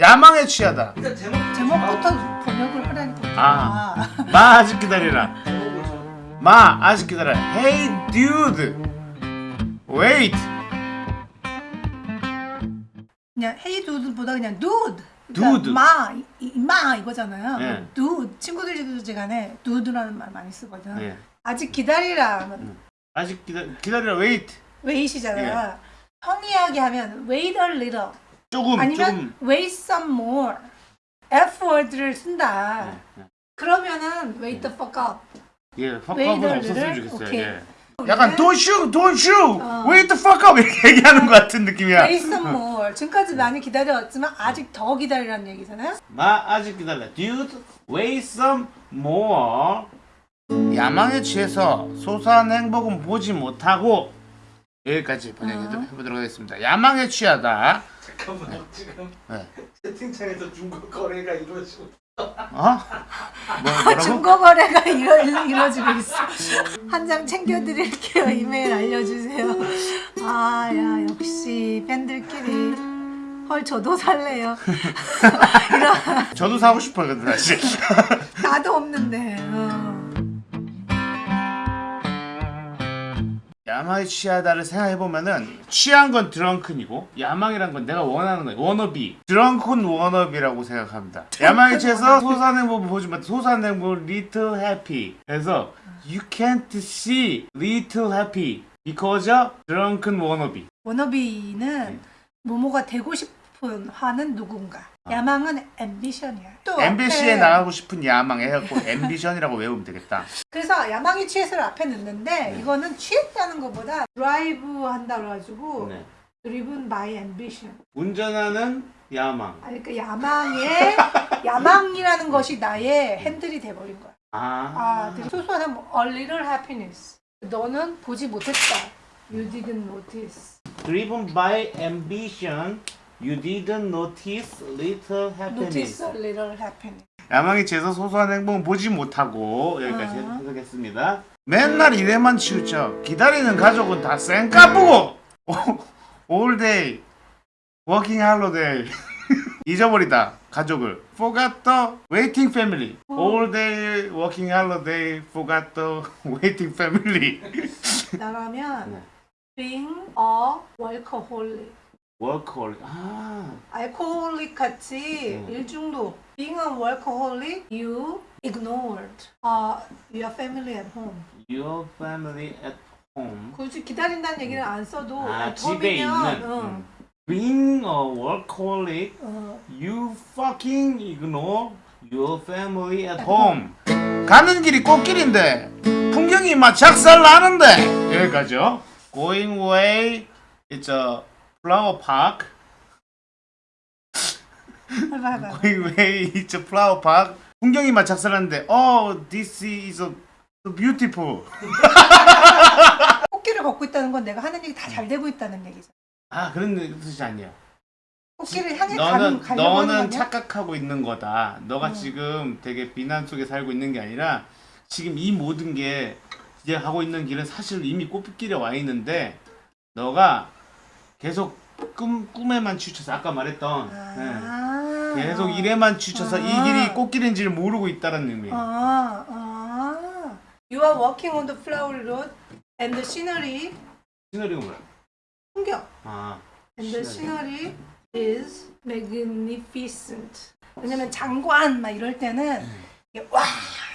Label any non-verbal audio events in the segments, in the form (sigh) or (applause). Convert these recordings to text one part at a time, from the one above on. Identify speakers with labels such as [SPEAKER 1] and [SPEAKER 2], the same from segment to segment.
[SPEAKER 1] 야망에 취하다.
[SPEAKER 2] 일단 제목
[SPEAKER 3] 제목부터 번역을 하라니까.
[SPEAKER 1] 아. 마 아직 기다리라. 마 아직 기다려. Hey dude. Wait.
[SPEAKER 3] 그냥 헤이 두드보다 그냥 두드.
[SPEAKER 1] dude.
[SPEAKER 3] 마, 이, 마 이거잖아요.
[SPEAKER 1] 네.
[SPEAKER 3] 두드 친구들이 간에 두드라는 말 많이 쓰거든.
[SPEAKER 1] 네.
[SPEAKER 3] 아직 기다리라 하면
[SPEAKER 1] 아직 기다 기다리라. Wait.
[SPEAKER 3] 웨이시잖아. 평이하게 하면 wait a little
[SPEAKER 1] 조금
[SPEAKER 3] 아니면
[SPEAKER 1] 조금.
[SPEAKER 3] wait some more. F word를 쓴다.
[SPEAKER 1] 네, 네.
[SPEAKER 3] 그러면 wait the fuck up.
[SPEAKER 1] 예, fak업은
[SPEAKER 3] a
[SPEAKER 1] 없었으면? 좋겠어요.
[SPEAKER 3] 오케이.
[SPEAKER 1] 예. 약간 don't shoot, don't shoot,
[SPEAKER 3] 어.
[SPEAKER 1] wait the fuck up 이렇게 얘기하는 것 같은 느낌이야.
[SPEAKER 3] wait some more. 지금까지 많이 기다려왔지만 아직 더 기다리라는 얘기잖아요.
[SPEAKER 1] 마 아직 기다려. Dude, wait some more. 야망에 취해서 소소한 행복은 보지 못하고 여기까지 번역해보도록 하겠습니다. 야망에 취하다.
[SPEAKER 2] 잠깐만요 지금
[SPEAKER 1] 네.
[SPEAKER 2] 채팅창에서 중고 거래가 이루어지고
[SPEAKER 1] 어? 뭐, 뭐라고?
[SPEAKER 3] 중고 거래가 이루, 이루어지고 있어. 한 장 챙겨드릴게요. 이메일 알려주세요. 아, 야, 역시 팬들끼리. 헐, 저도 살래요. (laughs) 이런,
[SPEAKER 1] 저도 사고 싶어요, 근데 사실.
[SPEAKER 3] 나도 없는데.
[SPEAKER 1] 야망에 취하다를 생각해보면은 취한 건 drunken이고 야망이란 건 내가 원하는 거야. wannabe. drunken wannabe라고 생각합니다. 야망에 취해서 소소한 행복을 보지 못해 소소한 행복을 little happy 그래서 you can't see little happy because drunken wannabe
[SPEAKER 3] wannabe는 뭐뭐가 되고 싶어 하는 누군가. 야망은 ambition이야. 또
[SPEAKER 1] MBC에
[SPEAKER 3] 앞에-
[SPEAKER 1] 나가고 싶은 야망 해갖고 ambition이라고 외우면 되겠다
[SPEAKER 3] 그래서 야망이 취해서를 앞에 넣는데 이거는 취했다는 것보다 드라이브 한다 그래가지고
[SPEAKER 1] 네.
[SPEAKER 3] driven by ambition.
[SPEAKER 1] 운전하는 야망
[SPEAKER 3] 아니 그 야망의 (laughs) 야망이라는 것이 나의 핸들이 돼버린 거야.
[SPEAKER 1] 아,
[SPEAKER 3] 아, 되게 소소한 뭐, a little happiness. 너는 보지 못했다. You didn't notice.
[SPEAKER 1] driven by ambition you didn't notice little happiness
[SPEAKER 3] Notice a little happiness.
[SPEAKER 1] 야망에 취해서 소소한 행복은 보지 못하고 여기까지
[SPEAKER 3] 아.
[SPEAKER 1] 해석했습니다. 맨날 일에만 치우쳐 기다리는 가족은 다 쌩까부고 all day working holiday 잊어버리다 가족을 forgot the waiting family all day working holiday forgot the waiting family
[SPEAKER 3] 나라면
[SPEAKER 1] 네.
[SPEAKER 3] being a workaholic.
[SPEAKER 1] Workaholic 아
[SPEAKER 3] 알코올릭 같이
[SPEAKER 1] 음.
[SPEAKER 3] 일중독. Being a workaholic, you ignored uh, your family at home.
[SPEAKER 1] your family at home
[SPEAKER 3] 굳이 기다린다는 얘기를 안 써도
[SPEAKER 1] 아 집에 있는
[SPEAKER 3] 응.
[SPEAKER 1] 음. being a workaholic
[SPEAKER 3] 어,
[SPEAKER 1] You fucking ignore your family at home. 가는 길이 꽃길인데 풍경이 막 작살 나는데 여기까지요. Going way, it's a Going way, it's a flower park. 풍경이 막 작살 나는데 Oh, this is so beautiful. (laughs)
[SPEAKER 3] 꽃길을 걷고 있다는 건 내가 하는 일이 다 잘 되고 있다는 얘기죠.
[SPEAKER 1] 아 그런 뜻이 아니야.
[SPEAKER 3] 꽃길을 향해 가는
[SPEAKER 1] 너는
[SPEAKER 3] 거
[SPEAKER 1] 너는? 착각하고 있는 거다. 너가
[SPEAKER 3] 어.
[SPEAKER 1] 지금 되게 비난 속에 살고 있는 게 아니라 지금 이 모든 게 이제 하고 있는 길은 사실 이미 꽃길에 와 있는데 너가 계속 꿈 꿈에만 치우쳐서 아까 말했던
[SPEAKER 3] 아,
[SPEAKER 1] 네. 계속 일에만 치우쳐서 이
[SPEAKER 3] 아.
[SPEAKER 1] 길이 꽃길인지를 모르고 있다는 의미.
[SPEAKER 3] 아, 아. You are walking on the flowery road and the scenery
[SPEAKER 1] 시너리가 뭐야?
[SPEAKER 3] 풍경
[SPEAKER 1] 아
[SPEAKER 3] and the scenery is magnificent. 왜냐면 장관 막 이럴 때는
[SPEAKER 1] 음.
[SPEAKER 3] 와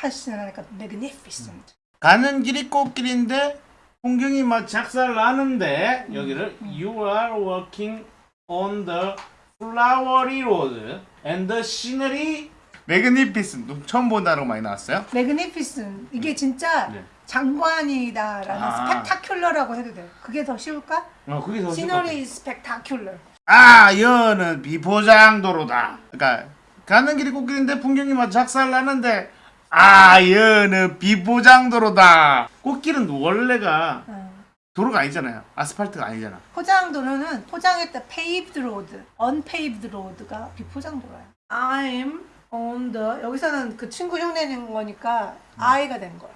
[SPEAKER 3] 하시니까 magnificent.
[SPEAKER 1] 가는 길이 꽃길인데 풍경이 막 작살 나는데 여기를 You are walking on the flowery road and the scenery magnificent 처음 본 단어가 많이 나왔어요?
[SPEAKER 3] magnificent 이게 진짜
[SPEAKER 1] 네.
[SPEAKER 3] 장관이다라는
[SPEAKER 1] 아.
[SPEAKER 3] spectacular라고 해도 돼. 그게 더 쉬울까?
[SPEAKER 1] 어 그게 더
[SPEAKER 3] is spectacular.
[SPEAKER 1] 아 여는 비포장도로다 그러니까 가는 길이 꽃길인데 풍경이 막 작살 나는데 아 여는 비포장도로다 꽃길은 원래가
[SPEAKER 3] 어.
[SPEAKER 1] 도로가 아니잖아요 아스팔트가 아니잖아
[SPEAKER 3] 포장도로는 포장했 다 paved road, unpaved road가 비포장도로야. I'm on the 여기서는 그 친구 흉내낸 거니까 I가 된 거야.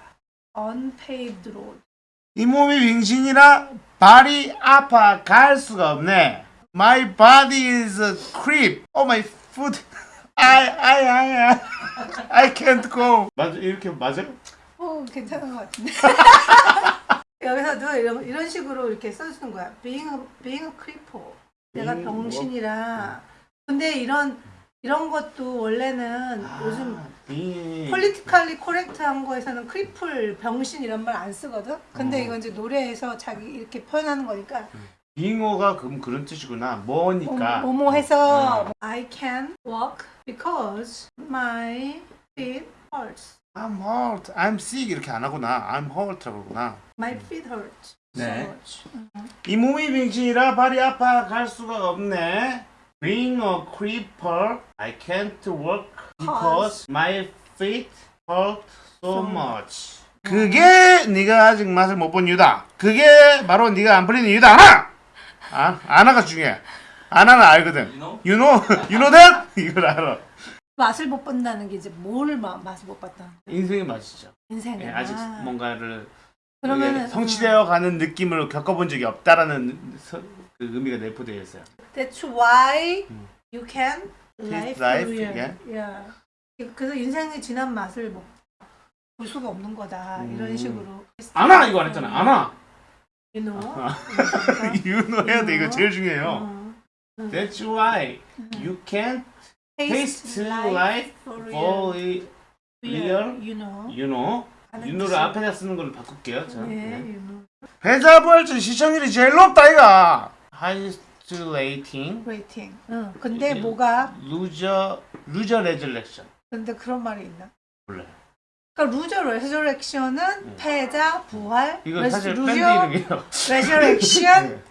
[SPEAKER 3] unpaved road.
[SPEAKER 1] 이 몸이 빙신이라 발이 아파 갈 수가 없네. My body is a creep. Oh my food. I I I I I can't go. 맞아 이렇게 맞아?
[SPEAKER 3] 어, 괜찮은 것 같은데. (laughs) 여기서도 이런, 이런 식으로 이렇게 써주는 거야. being a, being a cripple. 내가 병신이라. 근데 이런, 이런 것도 원래는 요즘
[SPEAKER 1] 이
[SPEAKER 3] politically correct한 거에서는 cripple, 병신 이런 말 안 쓰거든? 근데
[SPEAKER 1] 어.
[SPEAKER 3] 이건 이제 노래에서 자기 이렇게 표현하는 거니까
[SPEAKER 1] 빙어가 그럼 그런 뜻이구나. 뭐니까.
[SPEAKER 3] 뭐, 뭐 해서
[SPEAKER 1] 어.
[SPEAKER 3] I can walk because my feet hurts.
[SPEAKER 1] I'm hurt. I'm sick 이렇게 안 하구나. I'm hurt라고 그러구나.
[SPEAKER 3] My feet hurt.
[SPEAKER 1] 네.
[SPEAKER 3] So much.
[SPEAKER 1] 이 몸이 병신이라 발이 아파 갈 수가 없네. Being a creeper, I can't walk because my feet hurt so much. 그게 네가 아직 맛을 못 본 이유다. 그게 바로 네가 안 풀리는 이유다. 하나. 아, 아나가 중요해. 아나는 알거든.
[SPEAKER 2] You know?
[SPEAKER 1] You know, (laughs) you know that? (laughs) 이걸 알아.
[SPEAKER 3] 맛을 못 본다는 게 이제 뭘 마, 맛을 못 봤다.
[SPEAKER 1] 인생의 맛이죠.
[SPEAKER 3] 인생에.
[SPEAKER 1] 예, 아직 뭔가를
[SPEAKER 3] 그러면은
[SPEAKER 1] 성취되어 가는 느낌을 겪어본 적이 없다라는 서- 그 의미가 내포되어 있어요.
[SPEAKER 3] That's why
[SPEAKER 1] 음.
[SPEAKER 3] you can
[SPEAKER 1] life
[SPEAKER 3] real.
[SPEAKER 1] again.
[SPEAKER 3] Yeah. 그래서 인생의 지난 맛을 뭐, 볼 수가 없는 거다. 이런
[SPEAKER 1] 음.
[SPEAKER 3] 식으로.
[SPEAKER 1] 아나 이거 안 했잖아.
[SPEAKER 3] You know. (laughs)
[SPEAKER 1] you know 해야 돼. 이거 제일 중요해요.
[SPEAKER 3] 어.
[SPEAKER 1] That's why you can't taste life
[SPEAKER 3] for real.
[SPEAKER 1] real.
[SPEAKER 3] You know.
[SPEAKER 1] you know.
[SPEAKER 3] 뜻이-
[SPEAKER 1] 앞에다 쓰는 걸로 바꿀게요. 자.
[SPEAKER 3] 예,
[SPEAKER 1] 네.
[SPEAKER 3] know.
[SPEAKER 1] 회사 부활전 시청률이 제일 높다 이가. highest rating,
[SPEAKER 3] Rating. 응. 근데
[SPEAKER 1] 이게-
[SPEAKER 3] 뭐가?
[SPEAKER 1] loser, loser resurrection.
[SPEAKER 3] 근데 그런 말이 있나?
[SPEAKER 1] 몰라요.
[SPEAKER 3] 그러니까 loser resurrection은 패자 부활.
[SPEAKER 1] 이거
[SPEAKER 3] res-
[SPEAKER 1] 사실 밴드 이름이에요.
[SPEAKER 3] resurrection
[SPEAKER 1] 네.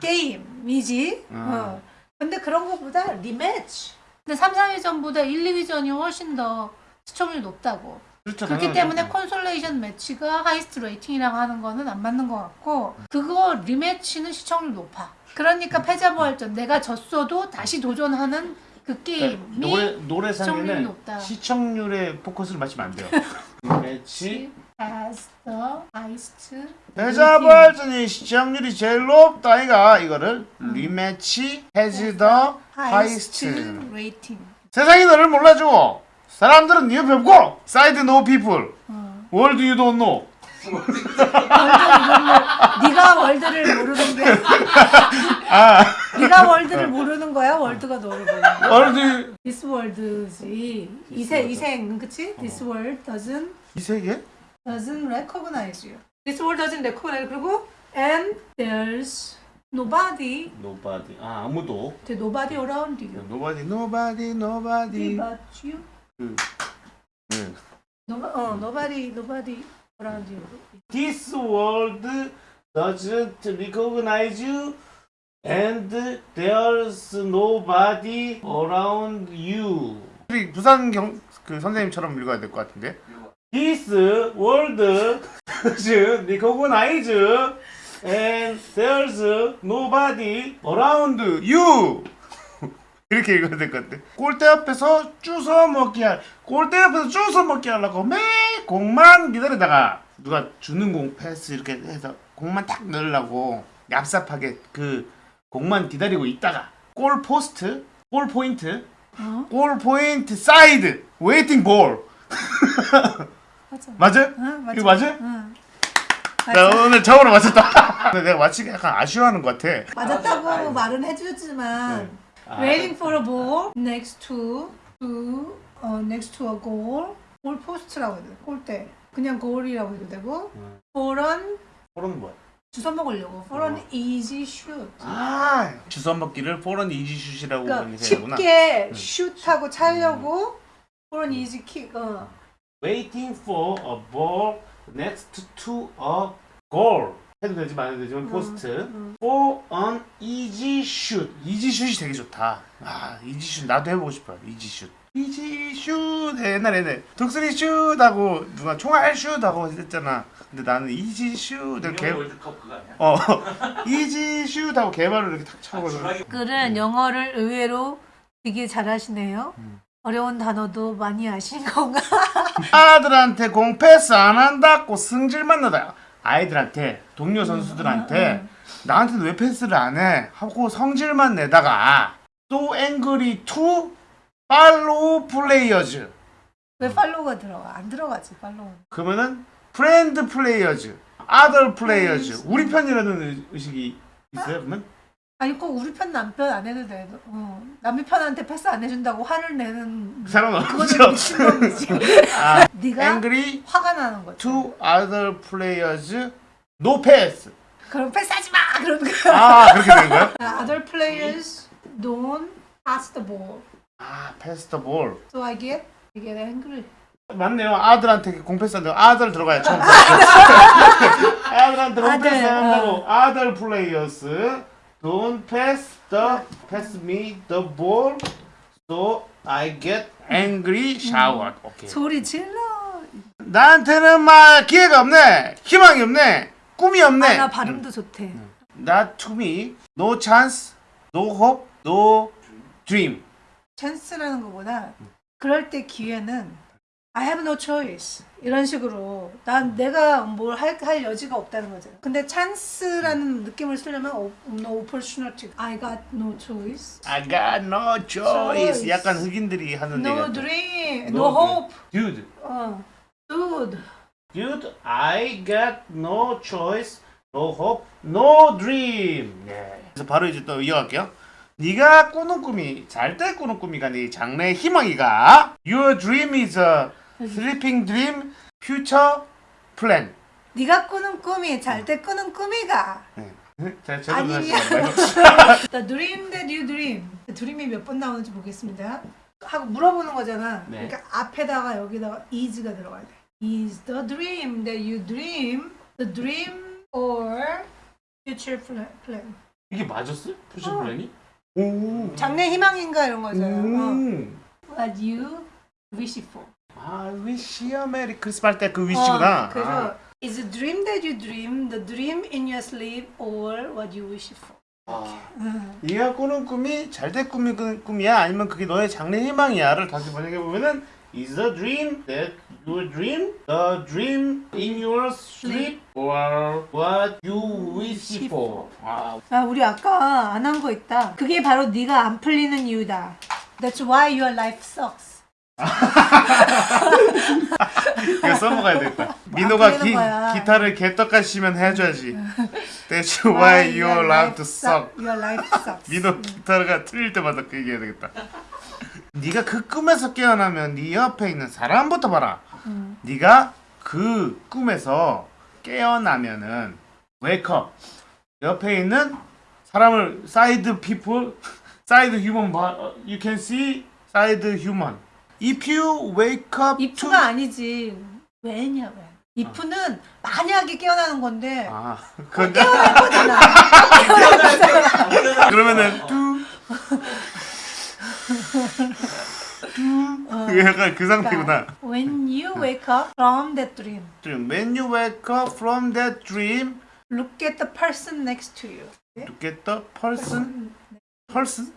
[SPEAKER 3] 게임이지.
[SPEAKER 1] 아.
[SPEAKER 3] 어. 근데 그런 것보다 rematch. 근데 3, 4위전보다 1, 2위전이 훨씬 더 시청률이 높다고.
[SPEAKER 1] 그렇죠.
[SPEAKER 3] 그렇기. 때문에 consolation match가 highest rating이라고 하는 거는 안 맞는 것 같고 그거 rematch는 시청률 높아. 그러니까 패자부활전 내가 졌어도 다시 도전하는 그
[SPEAKER 1] 그러니까
[SPEAKER 3] 게임이
[SPEAKER 1] 노래
[SPEAKER 3] 시청률이
[SPEAKER 1] 노래상에는
[SPEAKER 3] 높다.
[SPEAKER 1] 시청률에 포커스를 맞추면 안 돼요. (laughs) 매치
[SPEAKER 3] as the highest
[SPEAKER 1] 패자 부활전이 시청률이 제일 높다 이가 이거를 리매치 has the
[SPEAKER 3] highest
[SPEAKER 1] highest.
[SPEAKER 3] rating.
[SPEAKER 1] 세상이 너를 몰라주고 사람들은 네 옆에 없고 사이드 노 피플
[SPEAKER 3] 어.
[SPEAKER 1] 월드 유돈 노.
[SPEAKER 3] 네가 월드를 모르는
[SPEAKER 1] 게아
[SPEAKER 3] 네가 월드를 모르는 거야? 월드가 너를 모르는 거야?
[SPEAKER 1] 월드
[SPEAKER 3] This world지 이세 이생 그치? This world doesn't
[SPEAKER 1] 이 세계?
[SPEAKER 3] Doesn't recognize you. This world doesn't recognize 그리고 and there's nobody
[SPEAKER 1] Nobody 아 아무도
[SPEAKER 3] there's nobody around you.
[SPEAKER 1] Nobody Nobody Nobody
[SPEAKER 3] But you
[SPEAKER 1] 그, 네.
[SPEAKER 3] no, 어 nobody nobody around you.
[SPEAKER 1] This world doesn't recognize you and there's nobody around you. 우리 부산 경, 그 선생님처럼 읽어야 될 것 같은데. This world doesn't recognize you and there's nobody around you. (laughs) 이렇게 읽어야 될 것 같아. 골대 앞에서 주워 먹기 할, 골대 앞에서 주워 먹기 하려고 매 공만 기다리다가 누가 주는 공 패스 이렇게 해서 공만 딱 넣으려고 얍삽하게 그 공만 기다리고 있다가 goal post, goal point,
[SPEAKER 3] 어?
[SPEAKER 1] goal point side, waiting ball. (laughs)
[SPEAKER 3] 맞아.
[SPEAKER 1] 맞아요?
[SPEAKER 3] 응, 맞아.
[SPEAKER 1] 이거 맞아요?
[SPEAKER 3] 응.
[SPEAKER 1] 나 오늘 처음으로 맞췄다. (laughs) 근데 내가 맞히기 약간 아쉬워하는 것 같아.
[SPEAKER 3] 맞았다고 말은 해주지만
[SPEAKER 1] 네. 아.
[SPEAKER 3] waiting for a ball next to to 어 next to a goal goal post라고 해야 돼 골대 그냥 goal이라고 해도 되고
[SPEAKER 1] 음.
[SPEAKER 3] for an
[SPEAKER 1] for는 뭐야?
[SPEAKER 3] 주워 먹으려고 for an
[SPEAKER 1] 어.
[SPEAKER 3] easy shoot
[SPEAKER 1] 아, 주워 먹기를 for an easy shoot이라고
[SPEAKER 3] 그러니까
[SPEAKER 1] 얘기하구나.
[SPEAKER 3] 쉽게
[SPEAKER 1] 음.
[SPEAKER 3] 슛하고 차려고 for an easy kick 어.
[SPEAKER 1] Waiting for a ball next to a goal. 해도 되지 말아도 되지만 post.
[SPEAKER 3] 음.
[SPEAKER 1] For an easy shoot. easy shoot이 되게 좋다. 아, easy shoot 나도 해보고 싶어요. easy shoot. easy shoot. 옛날에 옛날에 독수리 슛 하고 누가 총알 슛 하고 했잖아. 근데 나는 easy shoot. 개...
[SPEAKER 2] 유명 월드컵 그거 아니야?
[SPEAKER 1] 어, (laughs) easy shoot하고 개발을 이렇게 탁
[SPEAKER 2] 아,
[SPEAKER 1] 쳐버려.
[SPEAKER 2] 주라기
[SPEAKER 3] 글은 영어를 의외로 되게 잘하시네요
[SPEAKER 1] 음.
[SPEAKER 3] 어려운 단어도 많이 아시는 건가? (laughs)
[SPEAKER 1] 아들한테 공 패스 안 한다고 승질만 내다. 아이들한테 동료 선수들한테 나한테는 왜 패스를 안 해? 하고 성질만 내다가 so angry to follow players.
[SPEAKER 3] 왜 follow가 들어가? 안 들어가지 follow.
[SPEAKER 1] 그러면은 friend players, other players. 우리 편이라는 의- 의식이 있어요, 그러면?
[SPEAKER 3] 아니 꼭 우리 편 남편 안 해도 돼. 어. 남의 편한테 패스 안 해준다고 화를 내는
[SPEAKER 1] 그
[SPEAKER 3] 그거는
[SPEAKER 1] 없죠. (laughs) 아,
[SPEAKER 3] 네가
[SPEAKER 1] angry
[SPEAKER 3] 화가 나는 거지.
[SPEAKER 1] to other players, no pass.
[SPEAKER 3] 그럼 패스하지 마 그러는 거야.
[SPEAKER 1] 아, 그렇게 된 거야? (laughs)
[SPEAKER 3] Other players don't pass the ball,
[SPEAKER 1] 아, pass the ball.
[SPEAKER 3] so I get I get angry.
[SPEAKER 1] 맞네요. 아들한테 공패스한다고 아들 들어가야 처음. (laughs) 아들한테
[SPEAKER 3] 아들,
[SPEAKER 1] 공패스한다고 아들 플레이어스 don't pass the pass me the ball so I get angry shower. 오케이.
[SPEAKER 3] 소리 질러.
[SPEAKER 1] 나한테는 막 기회가 없네. 희망이 없네. 꿈이 없네.
[SPEAKER 3] 아, 나 발음도 좋대.
[SPEAKER 1] Not to me. No chance. No hope. No dream.
[SPEAKER 3] 찬스라는 것보다 그럴 때 기회는 I have no choice 이런 식으로 난 내가 뭘 할 할 여지가 없다는 거죠. 근데 찬스라는 느낌을 쓰려면 어, no opportunity. I got no choice.
[SPEAKER 1] I got no choice.
[SPEAKER 3] Choice.
[SPEAKER 1] 약간 흑인들이 하는
[SPEAKER 3] No
[SPEAKER 1] 얘기야.
[SPEAKER 3] dream,
[SPEAKER 1] No
[SPEAKER 3] no hope.
[SPEAKER 1] Dude.
[SPEAKER 3] 어, dude.
[SPEAKER 1] Dude, I got no choice, no hope, no dream. 네. 그래서 바로 이제 또 이어갈게요. 네가 꾸는 꿈이 잘 때 꾸는 꿈이가 네 장래의 희망이가 Your dream is a sleeping dream, future plan.
[SPEAKER 3] 네가 꾸는 꿈이 잘 때 꾸는 꿈이가
[SPEAKER 1] 네. 자,
[SPEAKER 3] 아니야.
[SPEAKER 1] 하시죠.
[SPEAKER 3] The dream that you dream. 드림이 몇 번 나오는지 보겠습니다. 하고 물어보는 거잖아.
[SPEAKER 1] 네.
[SPEAKER 3] 그러니까 앞에다가 여기다가 is가 들어가야 돼. Is the dream that you dream the dream or future pla- plan?
[SPEAKER 1] 이게 맞았어요? 푸시
[SPEAKER 3] 어.
[SPEAKER 1] 플랜이? 오.
[SPEAKER 3] 장래 희망인가 이런 거잖아. 어.
[SPEAKER 1] 음.
[SPEAKER 3] What you wish for.
[SPEAKER 1] 아, wish you a merry Christmas 할때그 wish구나.
[SPEAKER 3] 어, 그래서
[SPEAKER 1] 아.
[SPEAKER 3] is the dream that you dream the dream in your sleep or what you wish for.
[SPEAKER 1] 아.
[SPEAKER 3] 음.
[SPEAKER 1] 네가 꾸는 꿈이 잘될 꿈이 그 꿈이야 아니면 그게 너의 장래 희망이야를 다시 번역해 보면은 is the dream that you dream the dream in your sleep or what you wish for 아,
[SPEAKER 3] 아, 우리 아까 안 한 거 있다. 그게 바로 네가 안 풀리는 이유다. That's why your life sucks.
[SPEAKER 1] 이거 써먹어야 되겠다. 민호가 기. 기타를 개떡같이 치면 해줘야지. That's why your life suck
[SPEAKER 3] Your life sucks.
[SPEAKER 1] 민호 기타가 틀릴 때마다 그 얘기해야 되겠다. 네가 그 꿈에서 깨어나면 네 옆에 있는 사람부터 봐라.
[SPEAKER 3] 음.
[SPEAKER 1] 네가 그 꿈에서 깨어나면은 wake up 옆에 있는 사람을 side people side human you can see side human if you wake up to
[SPEAKER 3] if가 아니지. 왜냐 왜? if는 만약에 깨어나는 건데
[SPEAKER 1] 아 그건
[SPEAKER 3] 깨어날 거잖아.
[SPEAKER 1] 그러면은 뚜 뚜. 약간 그 상태구나.
[SPEAKER 3] When you wake up from that dream,
[SPEAKER 1] When you wake up from that dream,
[SPEAKER 3] look at the person next to you.
[SPEAKER 1] look at the person. person?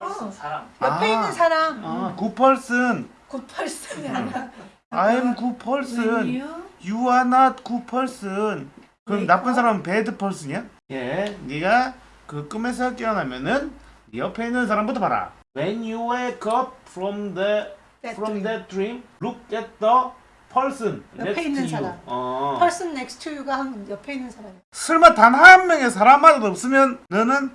[SPEAKER 3] 어,
[SPEAKER 2] 사람
[SPEAKER 3] 옆에
[SPEAKER 1] 아.
[SPEAKER 3] 있는 사람.
[SPEAKER 1] 아, good person.
[SPEAKER 3] good person이 아니라.
[SPEAKER 1] I'm person.
[SPEAKER 3] you
[SPEAKER 1] You are not good person. 그럼 나쁜. 사람은 bad person이야? 예, 네가 그 꿈에서 깨어나면은 네 옆에 있는 사람부터 봐라. When you wake up from the
[SPEAKER 3] that
[SPEAKER 1] from
[SPEAKER 3] dream.
[SPEAKER 1] that dream, look at the person
[SPEAKER 3] 옆에 있는. 사람.
[SPEAKER 1] 어.
[SPEAKER 3] person next to you가 한 옆에 있는 사람이야.
[SPEAKER 1] 설마 단 한 명의 사람마도 없으면 너는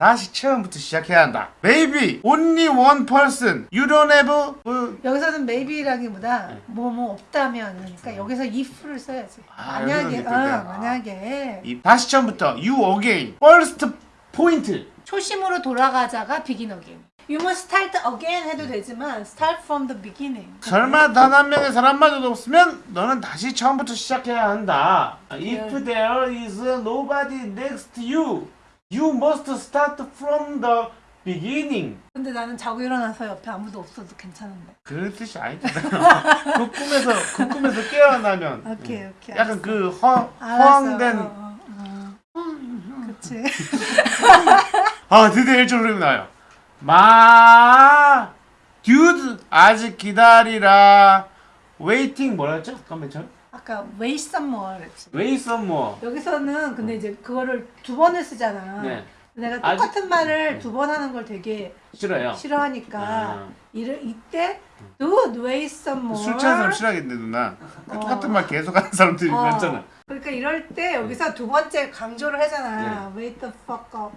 [SPEAKER 1] 다시 처음부터 시작해야 한다. Maybe only one person. You don't have 그
[SPEAKER 3] 여기서는 maybe라기보다 뭐뭐 없다면 그러니까 여기서 if를 써야지.
[SPEAKER 1] 아,
[SPEAKER 3] 만약에 어.
[SPEAKER 1] 아.
[SPEAKER 3] 만약에
[SPEAKER 1] 이 다시 처음부터 you again. First point.
[SPEAKER 3] 초심으로 돌아가자가 begin again. You must start again 해도 되지만 start from the beginning.
[SPEAKER 1] 설마 단 한 명의 사람마저도 없으면 너는 다시 처음부터 시작해야 한다. If there is nobody next to you, you must start from the beginning.
[SPEAKER 3] 근데 나는 자고 일어나서 옆에 아무도 없어도 괜찮은데.
[SPEAKER 1] 그런 뜻이 아니잖아. (laughs) 그 꿈에서 그 꿈에서 깨어나면 (laughs)
[SPEAKER 3] 오케이 오케이.
[SPEAKER 1] 약간 그 허,
[SPEAKER 3] 알았어.
[SPEAKER 1] 허황된
[SPEAKER 3] 어, 어, 어. 그치. (laughs)
[SPEAKER 1] 아 드디어 1절 흐름이 나요. 마 듀드 아직 기다리라. 웨이팅 뭐라 했죠? 잠깐만 저
[SPEAKER 3] 아까 more 했지.
[SPEAKER 1] 웨이 썸머.
[SPEAKER 3] 여기서는 근데 이제 그거를 두 번을 쓰잖아.
[SPEAKER 1] 네.
[SPEAKER 3] 내가 똑같은 말을 두 번 하는 걸 되게
[SPEAKER 1] 싫어요.
[SPEAKER 3] 싫어하니까
[SPEAKER 1] 아.
[SPEAKER 3] 이를 이때 dude wait some more
[SPEAKER 1] 술 취한 사람 싫어하겠네 누나.
[SPEAKER 3] 어.
[SPEAKER 1] 똑같은 말 계속 하는 사람들이
[SPEAKER 3] 어.
[SPEAKER 1] 많잖아.
[SPEAKER 3] 그러니까 이럴 때 여기서 두 번째 강조를 하잖아 wait the fuck up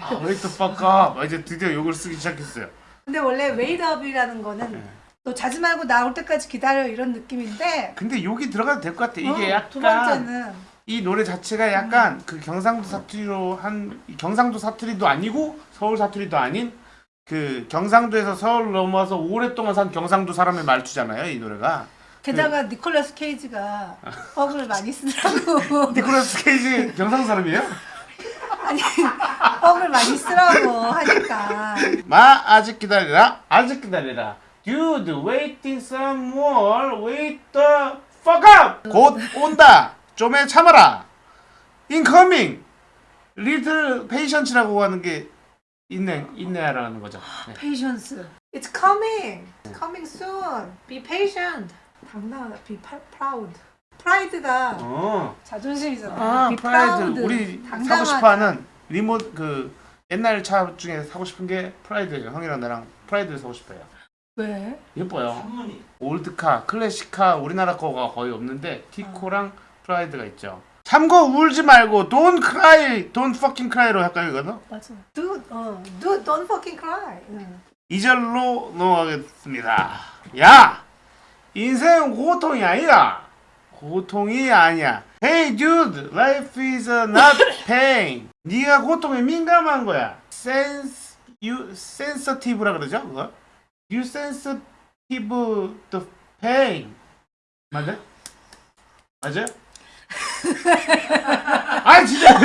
[SPEAKER 1] 아, wait the fuck up. 아, 이제 드디어 욕을 쓰기 시작했어요.
[SPEAKER 3] 근데 원래 wait up이라는 거는
[SPEAKER 1] 네.
[SPEAKER 3] 너 자지 말고 나올 때까지 기다려 이런 느낌인데
[SPEAKER 1] 근데 욕이 들어가도 될 것 같아. 이게
[SPEAKER 3] 어, 두
[SPEAKER 1] 약간
[SPEAKER 3] 번째는
[SPEAKER 1] 이 노래 자체가 약간 그 경상도 사투리로 한 경상도 사투리도 아니고 서울 사투리도 아닌 그 경상도에서 서울 넘어와서 오랫동안 산 경상도 사람의 말투잖아요. 이 노래가.
[SPEAKER 3] 게다가 니콜라스 케이지가 (laughs) 뻑을 많이 쓰더라고
[SPEAKER 1] 니콜라스 케이지 경상도 사람이에요? (laughs)
[SPEAKER 3] 아니 뻑을 많이 쓰라고 하니까
[SPEAKER 1] 마 아직 기다리라. 아직 기다리라. Dude, waiting some more. Wait the fuck up. 곧 온다. 좀에 참아라. Incoming. Little patience라고 하는 게 있네, 있네라는 거죠. 네.
[SPEAKER 3] patience it's coming it's coming soon be patient 당당하다 be proud pride가
[SPEAKER 1] 어.
[SPEAKER 3] 자존심이잖아
[SPEAKER 1] 아,
[SPEAKER 3] be
[SPEAKER 1] pride.
[SPEAKER 3] proud
[SPEAKER 1] 우리 사고
[SPEAKER 3] 당당하다.
[SPEAKER 1] 싶어하는 리모트 그 옛날 차 중에 사고 싶은 게 프라이드죠. 형이랑 나랑 프라이드를 사고 싶어요.
[SPEAKER 3] 왜?
[SPEAKER 1] 예뻐요.
[SPEAKER 2] 한문이
[SPEAKER 1] old car, classic car 우리나라 거가 거의 없는데 티코랑 프라이드가 있죠. 참고 울지 말고 don't cry, don't fucking cry로 할까요 이거는?
[SPEAKER 3] 맞아 dude 어 dude don't fucking cry 응.
[SPEAKER 1] 2절로 넘어가겠습니다. 야! 인생 고통이 아니다. 고통이 아니야. Hey dude, life is not (laughs) pain. 네가 고통에 민감한 거야. Sense, you sensitive라 그러죠? 그거? You sensitive to pain. 맞아? 맞아요? 아 진짜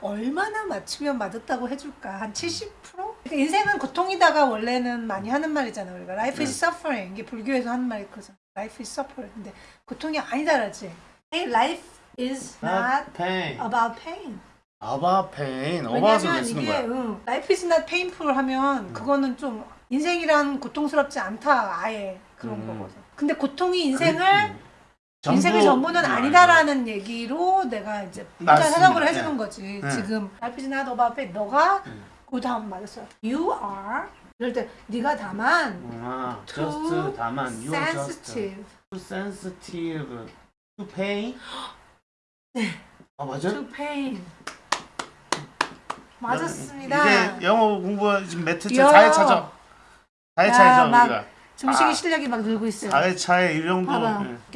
[SPEAKER 3] 얼마나 맞추면 맞았다고 해줄까 한 70%? 그러니까 인생은 고통이다가 원래는 많이 하는 말이잖아 우리가 life is suffering 이게 불교에서 하는 말이거든 life is suffering 근데 고통이 아니다라지 hey life is not
[SPEAKER 1] pain.
[SPEAKER 3] about pain
[SPEAKER 1] about pain. 왜
[SPEAKER 3] 왜냐면 이게? 응, life is not painful 하면 그거는 좀 인생이란 고통스럽지 않다 아예 그런
[SPEAKER 1] 음.
[SPEAKER 3] 거거든 근데 고통이 인생을
[SPEAKER 1] 음. 전부-
[SPEAKER 3] 인생의 전부는
[SPEAKER 1] 음,
[SPEAKER 3] 아니다라는 얘기로 내가 이제. 해석을
[SPEAKER 1] 네.
[SPEAKER 3] 해주는 거지.
[SPEAKER 1] 네.
[SPEAKER 3] 지금 not about pain. 너가
[SPEAKER 1] 음.
[SPEAKER 3] 그 다음 말했어. You are 이럴 때 네가 다만
[SPEAKER 1] 아, just 다만 you are just
[SPEAKER 3] sensitive
[SPEAKER 1] too sensitive to pain. 아 맞아?
[SPEAKER 3] to pain. 맞았습니다.
[SPEAKER 1] 이제 영어 공부 지금 몇 회째?
[SPEAKER 3] 야.
[SPEAKER 1] 4회 차죠? 4회차죠
[SPEAKER 3] 막
[SPEAKER 1] 우리가.
[SPEAKER 3] 중식이
[SPEAKER 1] 아.
[SPEAKER 3] 실력이 막 늘고 있어요.
[SPEAKER 1] 4회차에 이 정도.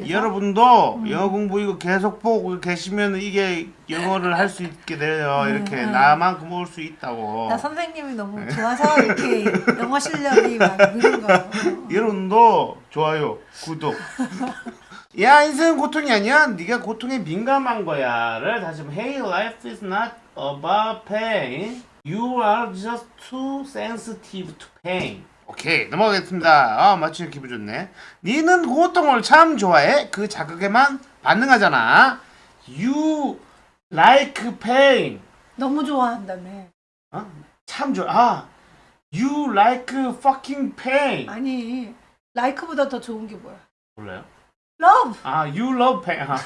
[SPEAKER 1] 예. 여러분도
[SPEAKER 3] 음.
[SPEAKER 1] 영어 공부 이거 계속 보고 계시면 이게 영어를 할 수 있게 돼요.
[SPEAKER 3] 음,
[SPEAKER 1] 이렇게
[SPEAKER 3] 음.
[SPEAKER 1] 나만큼 올 수 있다고.
[SPEAKER 3] 나 선생님이 너무
[SPEAKER 1] 네.
[SPEAKER 3] 좋아서 이렇게 영어 실력이 막 늘은 거예요. (laughs)
[SPEAKER 1] 여러분도 좋아요, 구독. (laughs) 야 인생은 고통이 아니야. 네가 고통에 민감한 거야 를 다시 한번 Hey, life is not about pain. You are just too sensitive to pain. 오케이 넘어가겠습니다. 아 맞추니 기분 좋네. 니는 고통을 참 좋아해. 그 자극에만 반응하잖아. You like pain.
[SPEAKER 3] 너무 좋아한다며.
[SPEAKER 1] 어? 참 좋아. 아, you like fucking pain.
[SPEAKER 3] 아니 like보다 더 좋은 게 뭐야?
[SPEAKER 1] 몰라요?
[SPEAKER 3] love.
[SPEAKER 1] 아, you love pain. 아,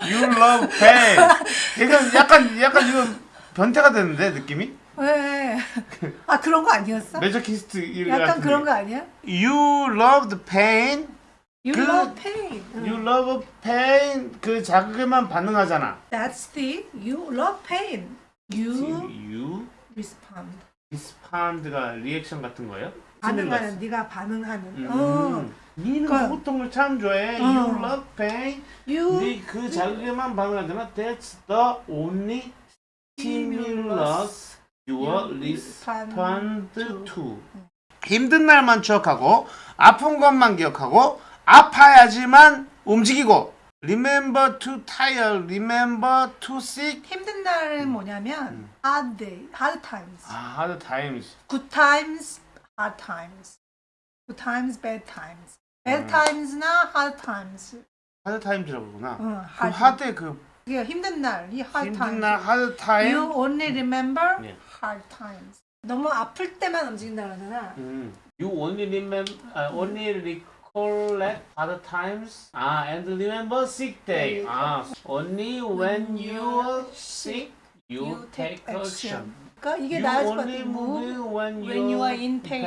[SPEAKER 1] you love pain. (laughs) 이건 약간 약간 이거 변태가 되는데 느낌이?
[SPEAKER 3] 왜? 아 그런 거 아니었어?
[SPEAKER 1] masochist 일
[SPEAKER 3] 약간 그런
[SPEAKER 1] 거.
[SPEAKER 3] 거 아니야?
[SPEAKER 1] You love the pain.
[SPEAKER 3] You
[SPEAKER 1] 그-
[SPEAKER 3] love pain. 응.
[SPEAKER 1] You love pain. 그 자극에만 반응하잖아.
[SPEAKER 3] That's the you love pain. You
[SPEAKER 1] You
[SPEAKER 3] respond.
[SPEAKER 1] respond가 리액션 같은 거예요?
[SPEAKER 3] 반응하는 네가 반응하는.
[SPEAKER 1] 음.
[SPEAKER 3] 어.
[SPEAKER 1] 니는
[SPEAKER 3] 그러니까-
[SPEAKER 1] 고통을 참 좋아해.
[SPEAKER 3] 어.
[SPEAKER 1] You love pain.
[SPEAKER 3] You
[SPEAKER 1] 네 그 자극에만 반응하잖아. That's the only stimulus you respond to. 힘든 날만 추억하고 아픈 것만 기억하고 아파야지만 움직이고 remember to tire, remember to sick.
[SPEAKER 3] 힘든 날은 뭐냐면 hard day, hard times.
[SPEAKER 1] 아, hard times.
[SPEAKER 3] Good times, hard times. Good times, bad times. Bad
[SPEAKER 1] 음.
[SPEAKER 3] times나 hard times.
[SPEAKER 1] hard times라고 그러구나.
[SPEAKER 3] 응,
[SPEAKER 1] 그
[SPEAKER 3] hard.
[SPEAKER 1] 하드 그
[SPEAKER 3] 이게 힘든 날, 이 hard
[SPEAKER 1] 힘든
[SPEAKER 3] times.
[SPEAKER 1] 날 hard time.
[SPEAKER 3] You only remember
[SPEAKER 1] 예.
[SPEAKER 3] Hard times. 너무 아플 때만 움직인다 그러잖아.
[SPEAKER 1] 음. You only remember, uh, only recollect hard times. 아, and remember sick day. 아, only when you are sick You take action.
[SPEAKER 3] 그러니까 이게 나아질 것
[SPEAKER 1] only
[SPEAKER 3] 같아.
[SPEAKER 1] move when,
[SPEAKER 3] when you are in pain.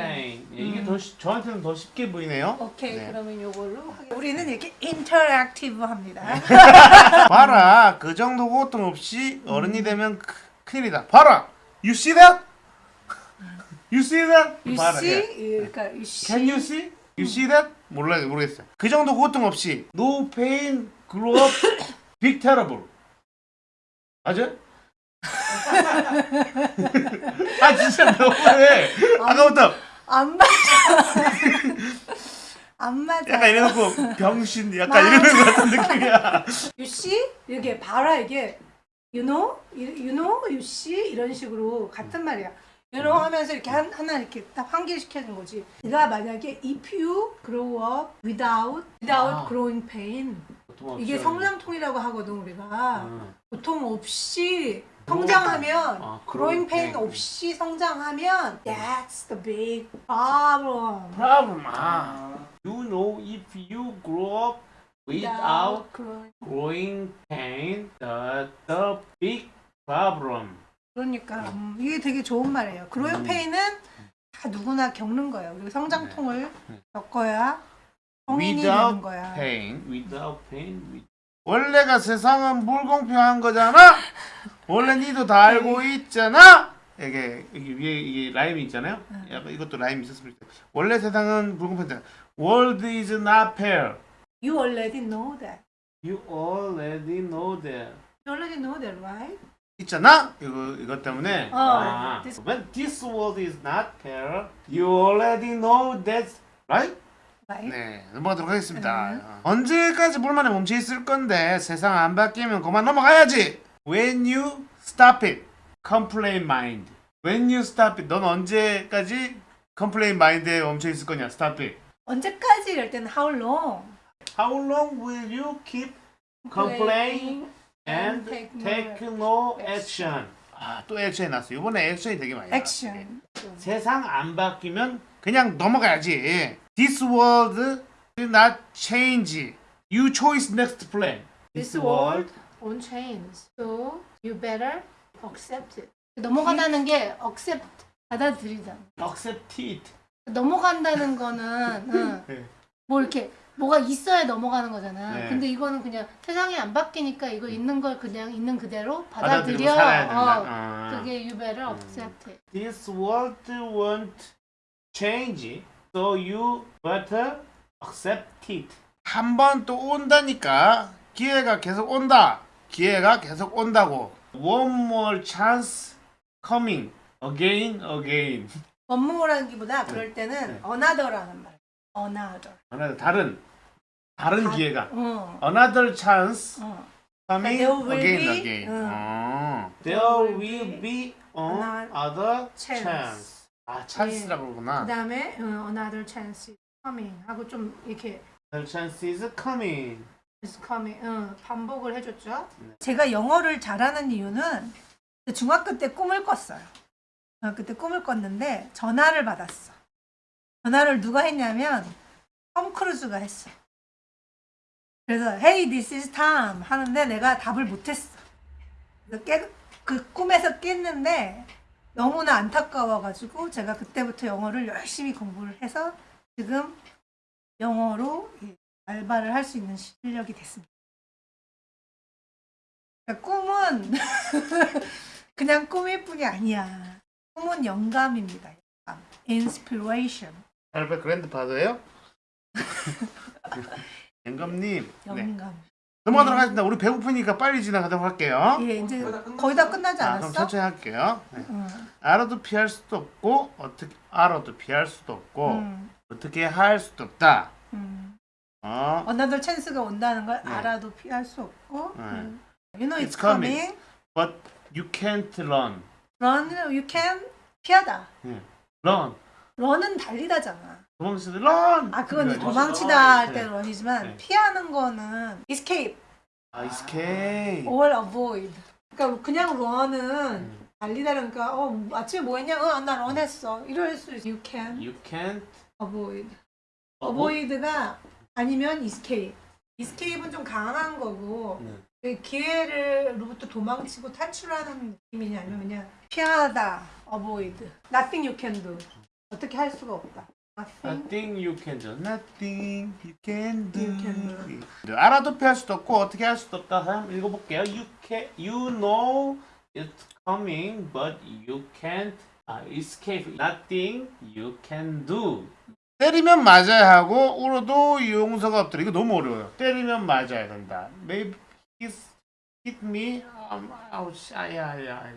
[SPEAKER 1] 예, 이게
[SPEAKER 3] 음.
[SPEAKER 1] 더 쉬- 저한테는 더 쉽게 보이네요.
[SPEAKER 3] 오케이
[SPEAKER 1] 네.
[SPEAKER 3] 그러면 하겠- 우리는 이렇게 인터랙티브합니다.
[SPEAKER 1] 봐라 그 정도 고통 없이 어른이 되면 크- 큰일이다. 봐라 You see that? You see that?
[SPEAKER 3] You see,
[SPEAKER 1] 예.
[SPEAKER 3] 그러니까 you see.
[SPEAKER 1] Can you see? You see that? 몰라 모르겠어요. 그 정도 고통 없이 No pain, grow up, big terrible. 맞아? 아 진짜 너무해. 아까부터
[SPEAKER 3] 안 맞아. 안 맞아.
[SPEAKER 1] 약간 이래놓고 병신 약간 이러는 것 같은 느낌이야.
[SPEAKER 3] You see? 이게 봐라 이게 you know, you know, you see 이런 식으로 같은 말이야. you know 하면서 이렇게 한, 하나 이렇게 딱 환기시켜준 거지. 네가 만약에 if you grow up without without
[SPEAKER 1] 아.
[SPEAKER 3] growing pain 이게 성장통이라고 하거든 우리가
[SPEAKER 1] 음.
[SPEAKER 3] 고통 없이 성장하면
[SPEAKER 1] 아,
[SPEAKER 3] growing pain. 없이 성장하면 that's the big problem.
[SPEAKER 1] problem. 아. You know if you grow up without
[SPEAKER 3] growing
[SPEAKER 1] growing pain, the the big problem.
[SPEAKER 3] 그러니까 음, 이게 되게 좋은 말이에요. 그로잉
[SPEAKER 1] 음.
[SPEAKER 3] 페인은 다 누구나 겪는 거예요. 그리고 성장통을
[SPEAKER 1] 네.
[SPEAKER 3] 겪어야 성인이 되는 거야.
[SPEAKER 1] pain, without pain. with- 원래가 세상은 불공평한 거잖아. 원래 니도 다 알고
[SPEAKER 3] 네.
[SPEAKER 1] 있잖아. 이게 이게 위에 이게 라임이 있잖아요.
[SPEAKER 3] 네.
[SPEAKER 1] 약간 이것도 라임이 있었으면 좋겠다. 원래 세상은 불공평하잖아. World is not fair.
[SPEAKER 3] You already know that.
[SPEAKER 1] You already know that.
[SPEAKER 3] You already know that, right?
[SPEAKER 1] 있잖아. 이거 이것 때문에.
[SPEAKER 3] 어,
[SPEAKER 1] 아,
[SPEAKER 3] this-
[SPEAKER 1] when this world is not fair, you already know that, right?
[SPEAKER 3] Right?
[SPEAKER 1] 네, 넘어가도록 하겠습니다.
[SPEAKER 3] 음.
[SPEAKER 1] 어. 언제까지 불만에 멈춰 있을 건데 세상 안 바뀌면 그만 넘어가야지. When you stop it, complain mind. When you stop it, 넌 언제까지 complain mind에 멈춰 있을 거냐? Stop it.
[SPEAKER 3] 언제까지 이럴 때는 how long?
[SPEAKER 1] How long will you keep complain and
[SPEAKER 3] take no
[SPEAKER 1] action? 아, 또 액션이 났어. 이번에 액션이 되게 많이 나왔어.
[SPEAKER 3] action.
[SPEAKER 1] 세상 안 바뀌면 그냥 넘어가야지. This world will not change. You choose next plan.
[SPEAKER 3] This world won't change. So you better accept it. 넘어가다는 게 accept 받아들이자.
[SPEAKER 1] accept it.
[SPEAKER 3] 넘어간다는 거는 응.
[SPEAKER 1] 네.
[SPEAKER 3] 뭐 이렇게 뭐가 있어야 넘어가는 거잖아.
[SPEAKER 1] 네.
[SPEAKER 3] 근데 이거는 그냥 세상이 안 바뀌니까 이거 있는 걸 그냥 있는 그대로 받아들여.
[SPEAKER 1] 살아야 된다.
[SPEAKER 3] 어,
[SPEAKER 1] 아.
[SPEAKER 3] 그게 you better accept it.
[SPEAKER 1] This world won't change. So you better accept it. 한 번 또 온다니까. 기회가 계속 온다. 기회가 계속 온다고. One more chance coming. Again, again.
[SPEAKER 3] 원모라는 기보다 그럴 때는
[SPEAKER 1] 네.
[SPEAKER 3] another라는 말. another.
[SPEAKER 1] 하나 다른 다른
[SPEAKER 3] 다-
[SPEAKER 1] 기회가.
[SPEAKER 3] 어.
[SPEAKER 1] Another chance
[SPEAKER 3] 어.
[SPEAKER 1] coming
[SPEAKER 3] There will
[SPEAKER 1] again,
[SPEAKER 3] be-
[SPEAKER 1] again.
[SPEAKER 3] 응.
[SPEAKER 1] 어.
[SPEAKER 3] There will be another chance.
[SPEAKER 1] chance. 아, 찬스라고 그러구나.
[SPEAKER 3] 그 다음에 어, another chance is coming 하고 좀 이렇게
[SPEAKER 1] Another chance is coming.
[SPEAKER 3] is coming 어, 반복을 해줬죠.
[SPEAKER 1] 네.
[SPEAKER 3] 제가 영어를 잘하는 이유는 중학교 때 꿈을 꿨어요. 중학교 때 꿈을 꿨는데 전화를 받았어. 전화를 누가 했냐면 톰 크루즈가 했어. 그래서 Hey, this is Tom 하는데 내가 답을 못했어. 그래서 깨, 그 꿈에서 깼는데 너무나 안타까워가지고 제가 그때부터 영어를 열심히 공부를 해서 지금 영어로 예, 알바를 할 수 있는 실력이 됐습니다. 그러니까 꿈은 (laughs) 그냥 꿈일 뿐이 아니야. 꿈은 영감입니다. 영감. inspiration.
[SPEAKER 1] 알바 그랜드 파더예요? (laughs) 영감님. 네.
[SPEAKER 3] 영감.
[SPEAKER 1] 넘어가도록 하겠습니다. 우리 배고프니까 빨리 지나가도록 할게요.
[SPEAKER 3] 예, 이제
[SPEAKER 2] 거의 다
[SPEAKER 3] 끝나지
[SPEAKER 1] 아, 그럼
[SPEAKER 3] 않았어?
[SPEAKER 1] 천천히 할게요. 네.
[SPEAKER 3] 응.
[SPEAKER 1] 알아도 피할 수도 없고 어떻게 알아도 피할 수도 없고
[SPEAKER 3] 응.
[SPEAKER 1] 어떻게 할 수도 없다.
[SPEAKER 3] 응.
[SPEAKER 1] 어,
[SPEAKER 3] another chance가 온다는 걸
[SPEAKER 1] 네.
[SPEAKER 3] 알아도 피할 수 없고.
[SPEAKER 1] 네.
[SPEAKER 3] 응. You know it's,
[SPEAKER 1] It's coming.
[SPEAKER 3] coming.
[SPEAKER 1] but you can't run.
[SPEAKER 3] Run, you can 피하다.
[SPEAKER 1] run.
[SPEAKER 3] run은 달리다잖아.
[SPEAKER 1] 도망치다 run.
[SPEAKER 3] 아, 그건
[SPEAKER 1] 이거지.
[SPEAKER 3] 도망치다
[SPEAKER 2] 아,
[SPEAKER 3] 할때
[SPEAKER 1] 네.
[SPEAKER 3] run이지만
[SPEAKER 1] 네.
[SPEAKER 3] 피하는 거는 escape
[SPEAKER 1] 아, escape.
[SPEAKER 3] or avoid. 그러니까 그냥 run은
[SPEAKER 1] 음.
[SPEAKER 3] 달리다 그러니까 어 아침에 뭐 했냐? 어, 나 런했어. 이럴 수 있어. You can
[SPEAKER 1] You can't
[SPEAKER 3] avoid.
[SPEAKER 1] 어,
[SPEAKER 3] avoid가 아니면 escape. escape은 좀 강한 거고
[SPEAKER 1] 네.
[SPEAKER 3] 그 기회를로부터 도망치고 탈출하는 느낌이냐 아니면 그냥 피하다, avoid, nothing you can do. 어떻게 할 수가 없다. Nothing.
[SPEAKER 1] You can do. Nothing you can do.
[SPEAKER 3] You can
[SPEAKER 1] 네, 알아도 피할 수도 없고 어떻게 할 수도 없다. 한번 읽어볼게요. You can, you know it's coming, but you can't uh, escape. Nothing you can do. 때리면 맞아야 하고 울어도 용서가 없더라. 이거 너무 어려워요. 때리면 맞아야 된다. Maybe hit, hit me. Um, ouch. 아야야.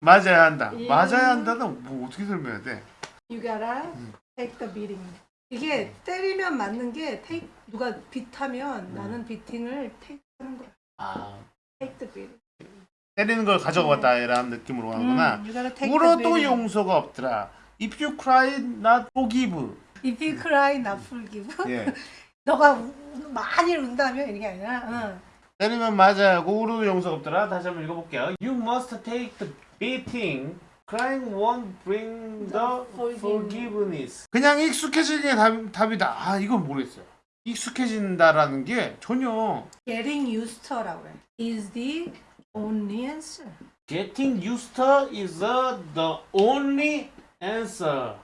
[SPEAKER 1] 맞아야 한다.
[SPEAKER 3] 예.
[SPEAKER 1] 맞아야 한다는 뭐 어떻게 설명해야 돼?
[SPEAKER 3] You gotta take the beating. 이게 때리면 맞는 게 take 누가 비타면 나는 비팅을 take 하는 거야.
[SPEAKER 1] 아,
[SPEAKER 3] take the beating.
[SPEAKER 1] 때리는 걸 가져갔다 이런 느낌으로 하는구나.
[SPEAKER 3] 음, you gotta take the
[SPEAKER 1] 울어도
[SPEAKER 3] beating.
[SPEAKER 1] 용서가 없더라. If you cry, not forgive.
[SPEAKER 3] If you cry, not forgive.
[SPEAKER 1] 예.
[SPEAKER 3] 너가 우- 많이 운다면 이게 아니라 응.
[SPEAKER 1] 때리면 맞아야 하고 울어도 용서가 없더라. 다시 한번 읽어볼게요. You must take the beating. Crying won't bring the
[SPEAKER 3] Forgiveness.
[SPEAKER 1] 그냥 익숙해지는 게 답, 답이다. 아 이건 모르겠어요. 익숙해진다라는 게 전혀
[SPEAKER 3] getting used to라고 해. is the only answer.
[SPEAKER 1] Getting used to is the, the only answer.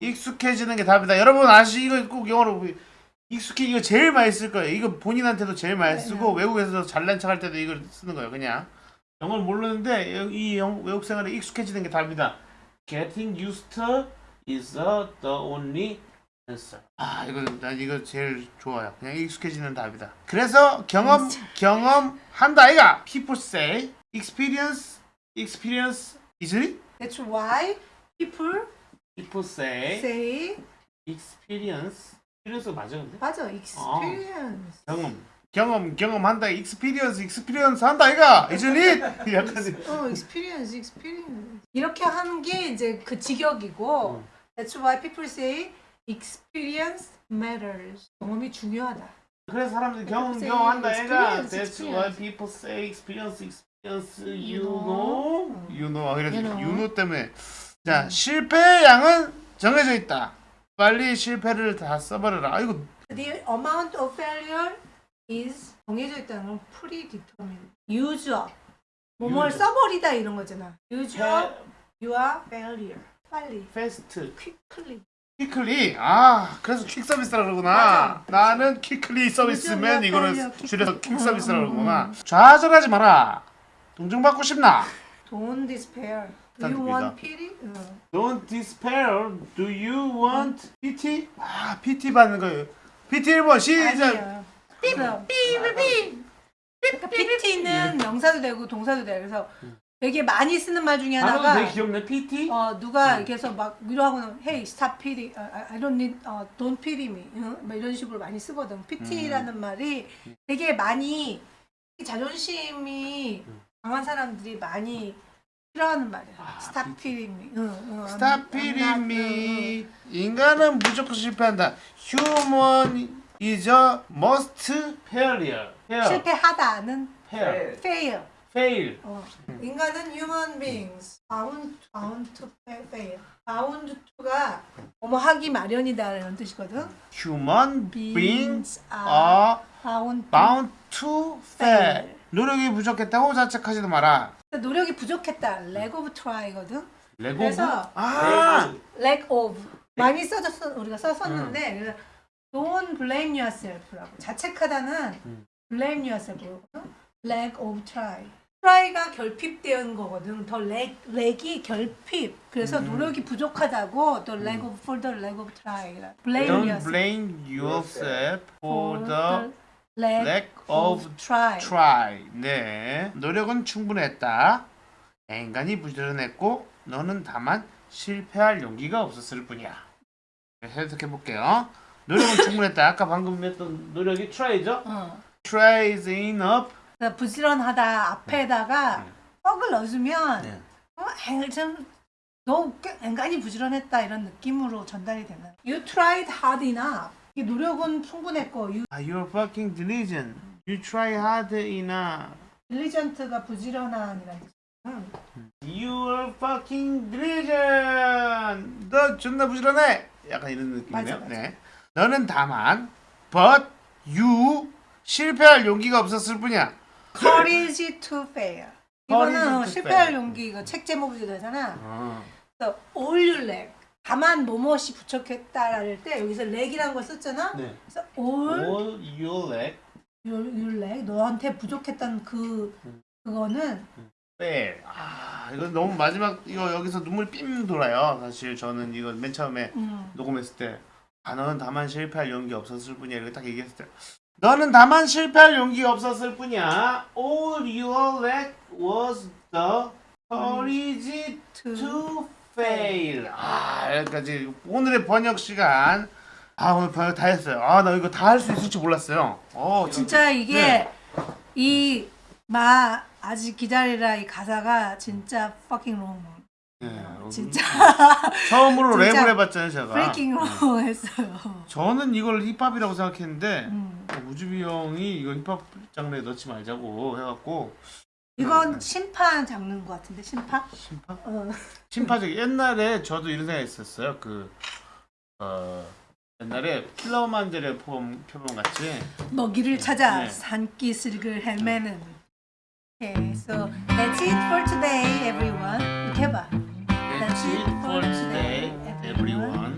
[SPEAKER 1] 익숙해지는 게 답이다. 여러분 아시 이거 꼭 영어로 보- 익숙해 이거 제일 많이 쓸 거예요. 이거 본인한테도 제일 많이 쓰고 외국에서 잘난 척할 때도 이걸 쓰는 거예요. 그냥 영어를 모르는데 이 영, 외국 생활에 익숙해지는 게 답이다. Getting used to is the, only answer. 아 이거 난 이거 제일 좋아요. 그냥 익숙해지는 답이다. 그래서 경험 경험 한다 아이가. People say experience experience easily.
[SPEAKER 3] That's why people
[SPEAKER 1] People say
[SPEAKER 3] say
[SPEAKER 1] experience experience 맞아 근데
[SPEAKER 3] 맞아 experience.
[SPEAKER 1] 경험 경험 경험한다 experience experience 한다 아이가 easily 약간
[SPEAKER 3] 어 experience experience 이렇게 하는 게 이제 그 직역이고 That's why people say experience matters. 경험이 중요하다.
[SPEAKER 1] 그래서 사람들이 경험 경험한다
[SPEAKER 3] experience,
[SPEAKER 1] that's why people say experience experience you know you know 그래서
[SPEAKER 3] You know.
[SPEAKER 1] 때문에 자 실패의 양은 정해져 있다 빨리 실패를 다 써버려라 아이고
[SPEAKER 3] The amount of failure is 정해져 있다는 건 predetermined. use up. 뭐뭘
[SPEAKER 1] Use up.
[SPEAKER 3] 써버리다 이런 거잖아. use up your failure. 빨리.
[SPEAKER 1] fast
[SPEAKER 3] quickly.
[SPEAKER 1] 퀵클리 아 그래서 퀵 서비스라 그러구나
[SPEAKER 3] 맞아.
[SPEAKER 1] 나는 퀵클리 서비스면 이거를 줄여서 퀵
[SPEAKER 3] 음,
[SPEAKER 1] 서비스라
[SPEAKER 3] 음,
[SPEAKER 1] 그러구나 좌절하지 마라 동정받고 싶나
[SPEAKER 3] Don't despair. Do you want pity? 응.
[SPEAKER 1] Don't despair do you want PT 아 PT 받는 거예요 PT 1번 시작.
[SPEAKER 3] 삐삐삐삐. 그러니까 PT는 명사도 되고 동사도 돼. 그래서 되게 많이 쓰는 말 중에 하나가
[SPEAKER 1] 되게 귀엽네 PT
[SPEAKER 3] 어 누가 이렇게 해서 막 위로하고는 Hey stop pity, 어, I don't need, 어, don't pity me, 응? 막 이런 식으로 많이 쓰거든. PT라는 말이 되게 많이 자존심이 강한 사람들이 많이 싫어하는 말이야.
[SPEAKER 1] 아,
[SPEAKER 3] stop pity me. 응, 응,
[SPEAKER 1] Stop pity me 인간은 무조건 실패한다 Human is a must failure
[SPEAKER 3] 응. 실패하다는
[SPEAKER 1] fail
[SPEAKER 3] fail.
[SPEAKER 1] fail
[SPEAKER 3] 어. 인간은 human beings bound, bound to fail. bound to가 뭐뭐 하기 마련이다 이런 뜻이거든.
[SPEAKER 1] Human beings
[SPEAKER 3] are bound to
[SPEAKER 1] bound to fail.
[SPEAKER 3] fail.
[SPEAKER 1] 노력이 부족했다고 자책하지도 마라.
[SPEAKER 3] 노력이 부족했다. lack of try거든.
[SPEAKER 1] 레고.
[SPEAKER 3] 그래서
[SPEAKER 1] 아,
[SPEAKER 3] lack of 많이 써졌어 우리가 썼었는데 그래서 don't blame yourself라고 자책하다는
[SPEAKER 1] 음.
[SPEAKER 3] blame yourself거든. lack of try. try가 결핍된 거거든. 더 lack, lack이 결핍. 그래서
[SPEAKER 1] 음.
[SPEAKER 3] 노력이 부족하다고 the lack of for the lack of try. blame
[SPEAKER 1] don't
[SPEAKER 3] yourself
[SPEAKER 1] blame yourself for
[SPEAKER 3] for
[SPEAKER 1] the
[SPEAKER 3] lack,
[SPEAKER 1] lack of
[SPEAKER 3] try.
[SPEAKER 1] try. 네, 노력은 충분했다. 인간이 부지런했고 너는 다만 실패할 용기가 없었을 뿐이야. 네, 해석해 볼게요. 노력은 충분했다. 아까 방금 했던 노력이 try죠?
[SPEAKER 3] 어.
[SPEAKER 1] try is enough.
[SPEAKER 3] 그러니까 부지런하다 앞에다가
[SPEAKER 1] 네.
[SPEAKER 3] 뻑을 넣어주면
[SPEAKER 1] 네.
[SPEAKER 3] 어, 앵- 좀, 너꽤 앵간히 부지런했다 이런 느낌으로 전달이 되는. You tried hard enough. 이 노력은 충분했고, you
[SPEAKER 1] Ah, you're fucking diligent. You try hard enough.
[SPEAKER 3] diligent가 부지런한이라는 뜻. 응.
[SPEAKER 1] You are fucking diligent. 너 존나 부지런해. 약간 이런 느낌이네요.
[SPEAKER 3] 맞아, 맞아.
[SPEAKER 1] 네. 너는 다만 but you 실패할 용기가 없었을 뿐이야.
[SPEAKER 3] courage to fail. 이거는
[SPEAKER 1] to
[SPEAKER 3] 실패할
[SPEAKER 1] fail.
[SPEAKER 3] 용기 이거 책 제목이기도 하잖아.
[SPEAKER 1] 어.
[SPEAKER 3] 그래서 all your leg. 다만 뭐뭐시 부족했다랄 때 여기서 leg이라는 걸 썼잖아.
[SPEAKER 1] 네.
[SPEAKER 3] 그래서 all
[SPEAKER 1] All your leg
[SPEAKER 3] your, your leg 너한테 부족했던 그 그거는
[SPEAKER 1] fail. 아 이거 너무 마지막 이거 여기서 눈물 삥 돌아요. 사실 저는 이거 맨 처음에
[SPEAKER 3] 음,
[SPEAKER 1] 녹음했을 때 아, 너는 다만 실패할 용기 없었을 뿐이야. 이렇게 딱 얘기했을 때 너는 다만 실패할 용기가 없었을 뿐이야. All you lacked was the courage
[SPEAKER 3] to,
[SPEAKER 1] fail. 아 여기까지. 오늘의 번역 시간. 아 오늘 번역 다 했어요. 아 나 이거 다 할 수 있을 줄 몰랐어요. 어
[SPEAKER 3] 진짜 이게
[SPEAKER 1] 네.
[SPEAKER 3] 이 마 아직 기다리라 이 가사가 진짜 fucking wrong.
[SPEAKER 1] 네,
[SPEAKER 3] 진짜 (laughs)
[SPEAKER 1] 처음으로
[SPEAKER 3] 진짜
[SPEAKER 1] 랩을 해봤잖아요 제가
[SPEAKER 3] breaking wrong 했어요.
[SPEAKER 1] 저는 이걸 힙합이라고 생각했는데
[SPEAKER 3] 음.
[SPEAKER 1] 우주비 형이 이거 힙합 장르에 넣지 말자고 해갖고
[SPEAKER 3] 이건 심판 장르인 것 같은데 심판?
[SPEAKER 1] 심파?
[SPEAKER 3] 어. (laughs)
[SPEAKER 1] 심파적 옛날에 저도 이런 생각 있었어요. 그 어, 옛날에 킬러만들의 포럼 표본 같이
[SPEAKER 3] 먹이를 찾아
[SPEAKER 1] 네.
[SPEAKER 3] 산기슭을 헤매는. Okay, so that's it for today, everyone. 이렇게 해봐.
[SPEAKER 1] That's it for today, everyone.